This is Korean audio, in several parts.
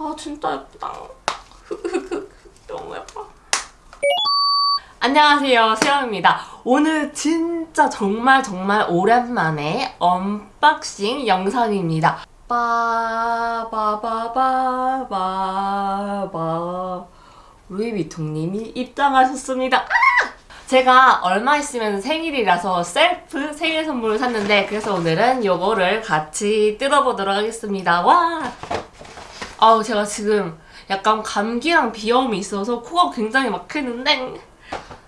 아 진짜 예쁘다. 너무 예뻐. 안녕하세요 세영입니다. 오늘 진짜 정말 정말 오랜만에 unboxing 영상입니다. 빠바바바바바 루이비통님이 입장하셨습니다. 아! 제가 얼마 있으면 생일이라서 셀프 생일 선물을 샀는데 그래서 오늘은 요거를 같이 뜯어보도록 하겠습니다. 와! 아우 제가 지금 약간 감기랑 비염이 있어서 코가 굉장히 막히는데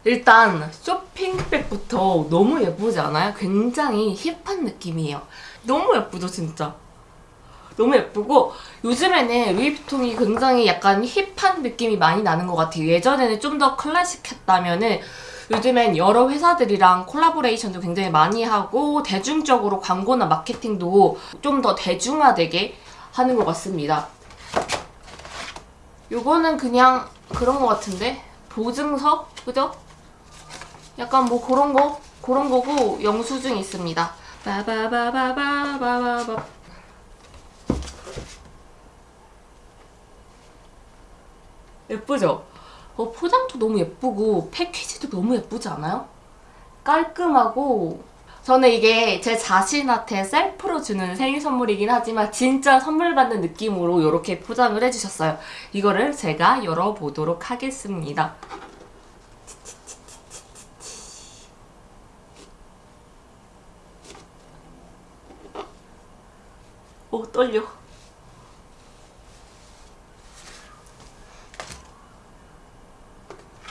일단 쇼핑백부터 너무 예쁘지 않아요? 굉장히 힙한 느낌이에요. 너무 예쁘죠 진짜? 너무 예쁘고 요즘에는 루이비통이 굉장히 약간 힙한 느낌이 많이 나는 것 같아요. 예전에는 좀 더 클래식했다면 은 요즘엔 여러 회사들이랑 콜라보레이션도 굉장히 많이 하고 대중적으로 광고나 마케팅도 좀 더 대중화되게 하는 것 같습니다. 요거는 그냥 그런 것 같은데? 보증서? 그죠? 약간 뭐 그런 거? 그런 거고 영수증 있습니다. 바바바바바바바 예쁘죠? 어, 포장도 너무 예쁘고 패키지도 너무 예쁘지 않아요? 깔끔하고 저는 이게 제 자신한테 셀프로 주는 생일 선물이긴 하지만 진짜 선물 받는 느낌으로 이렇게 포장을 해주셨어요. 이거를 제가 열어보도록 하겠습니다. 오 떨려.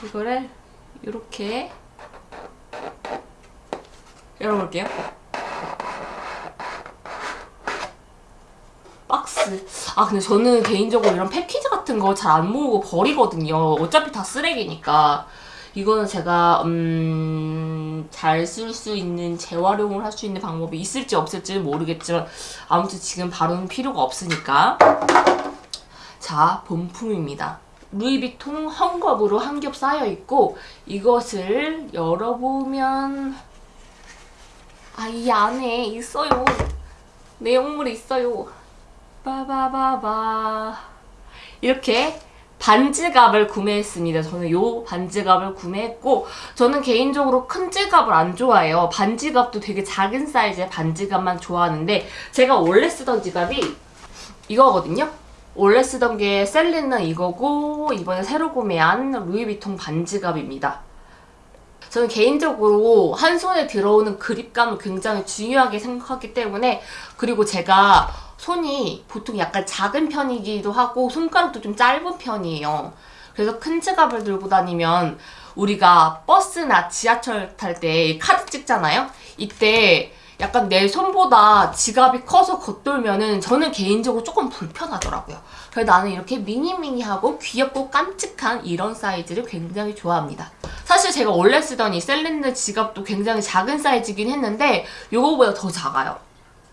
이거를 이렇게 열어볼게요. 박스. 아 근데 저는 개인적으로 이런 패키지 같은 거 잘 안 모으고 버리거든요. 어차피 다 쓰레기니까. 이거는 제가 음... 잘 쓸 수 있는 재활용을 할 수 있는 방법이 있을지 없을지 모르겠지만 아무튼 지금 바로는 필요가 없으니까 자 본품입니다. 루이비통 헝겊으로 한 겹 쌓여 있고 이것을 열어보면 아 이 안에 있어요 내용물이 있어요 빠바바바 이렇게 반지갑을 구매했습니다. 저는 요 반지갑을 구매했고 저는 개인적으로 큰 지갑을 안 좋아해요. 반지갑도 되게 작은 사이즈의 반지갑만 좋아하는데 제가 원래 쓰던 지갑이 이거거든요. 원래 쓰던 게 셀린은 이거고 이번에 새로 구매한 루이비통 반지갑입니다. 저는 개인적으로 한 손에 들어오는 그립감을 굉장히 중요하게 생각하기 때문에 그리고 제가 손이 보통 약간 작은 편이기도 하고 손가락도 좀 짧은 편이에요. 그래서 큰 지갑을 들고 다니면 우리가 버스나 지하철 탈 때 카드 찍잖아요? 이때 약간 내 손보다 지갑이 커서 겉돌면은 저는 개인적으로 조금 불편하더라고요. 그래서 나는 이렇게 미니미니하고 귀엽고 깜찍한 이런 사이즈를 굉장히 좋아합니다. 사실 제가 원래 쓰던 이 셀린느 지갑도 굉장히 작은 사이즈긴 했는데 이거보다 더 작아요.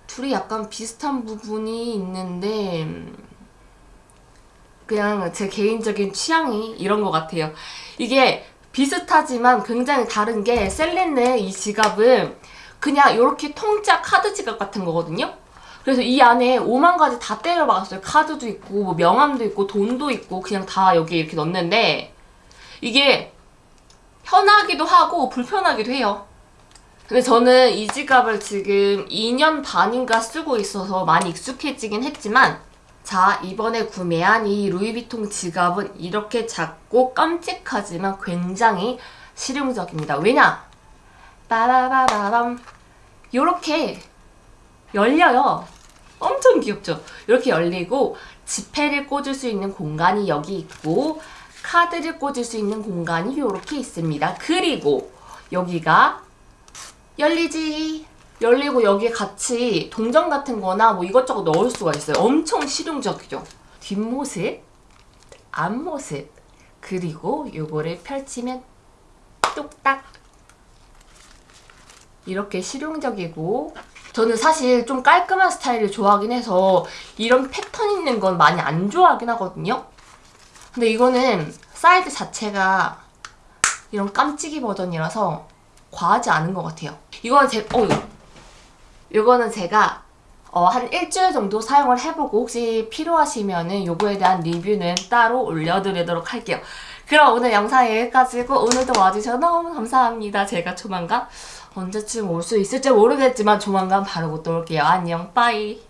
둘이 약간 비슷한 부분이 있는데 그냥 제 개인적인 취향이 이런 것 같아요. 이게 비슷하지만 굉장히 다른 게 셀린느 이 지갑은 그냥 이렇게 통짜 카드 지갑 같은 거거든요. 그래서 이 안에 5만 가지 다 때려박았어요. 카드도 있고 뭐 명함도 있고 돈도 있고 그냥 다 여기 이렇게 넣는데 이게 편하기도 하고 불편하기도 해요. 근데 저는 이 지갑을 지금 2년 반인가 쓰고 있어서 많이 익숙해지긴 했지만 자 이번에 구매한 이 루이비통 지갑은 이렇게 작고 깜찍하지만 굉장히 실용적입니다. 왜냐? 빠바바바밤 요렇게 열려요. 엄청 귀엽죠? 이렇게 열리고 지폐를 꽂을 수 있는 공간이 여기 있고 카드를 꽂을 수 있는 공간이 이렇게 있습니다. 그리고 여기가 열리지 열리고 여기에 같이 동전 같은 거나 뭐 이것저것 넣을 수가 있어요. 엄청 실용적이죠. 뒷모습, 앞모습 그리고 요거를 펼치면 뚝딱 이렇게 실용적이고 저는 사실 좀 깔끔한 스타일을 좋아하긴 해서 이런 패턴 있는 건 많이 안 좋아하긴 하거든요. 근데 이거는 사이즈 자체가 이런 깜찍이 버전이라서 과하지 않은 것 같아요. 이거는 제, 어, 이거는 제가 어, 한 일주일 정도 사용을 해보고 혹시 필요하시면 은 요거에 대한 리뷰는 따로 올려드리도록 할게요. 그럼 오늘 영상 여기까지고 오늘도 와주셔서 너무 감사합니다. 제가 조만간 언제쯤 올 수 있을지 모르겠지만 조만간 바로 못 올게요. 안녕 빠이